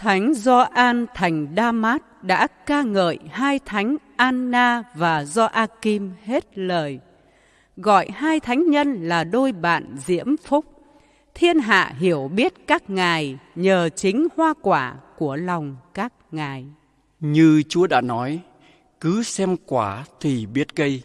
Thánh Gioan thành Damat đã ca ngợi hai thánh Anna và Gioachim hết lời, gọi hai thánh nhân là đôi bạn diễm phúc. Thiên hạ hiểu biết các ngài nhờ chính hoa quả của lòng các ngài. Như Chúa đã nói, cứ xem quả thì biết cây.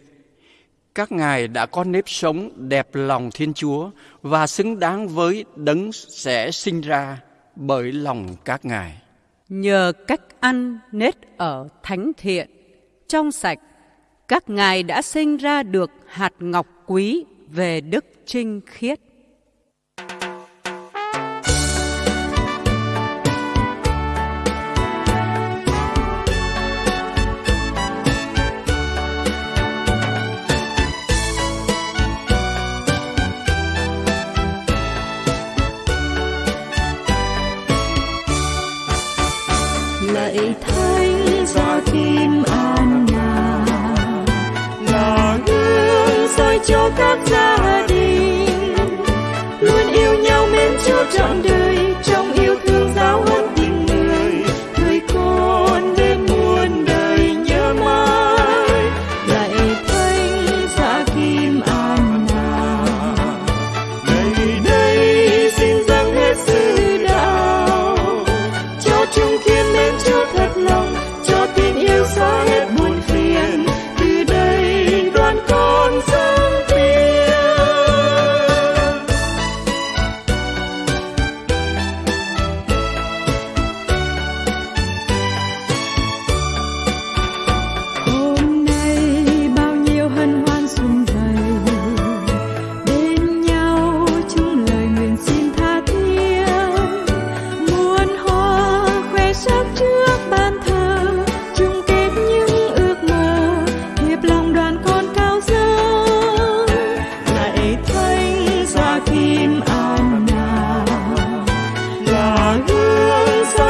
Các ngài đã có nếp sống đẹp lòng Thiên Chúa và xứng đáng với đấng sẽ sinh ra bởi lòng các ngài. Nhờ cách ăn nết ở thánh thiện, trong sạch, các ngài đã sinh ra được hạt ngọc quý về đức trinh khiết. cho các gia đình.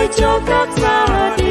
Bercokak melodi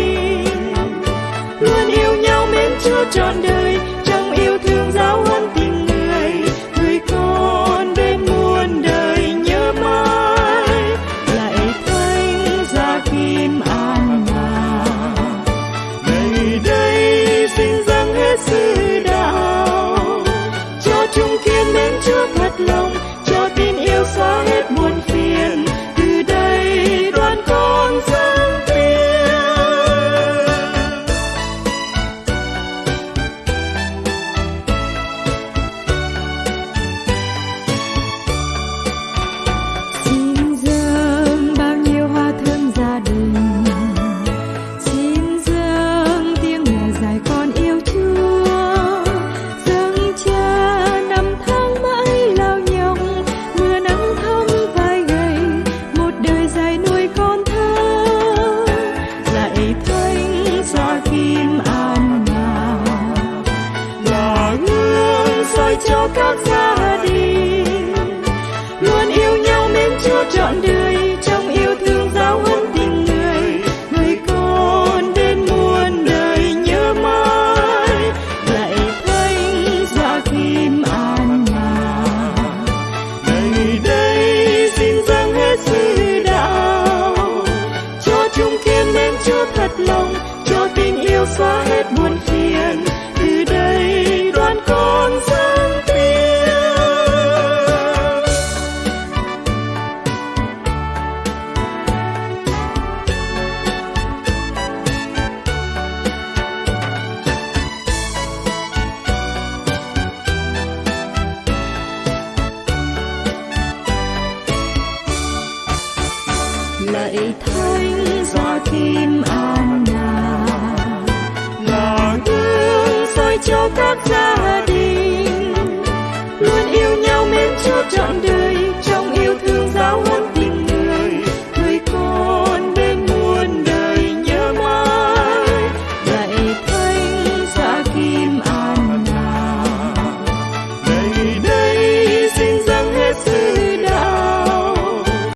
trời thanh do kim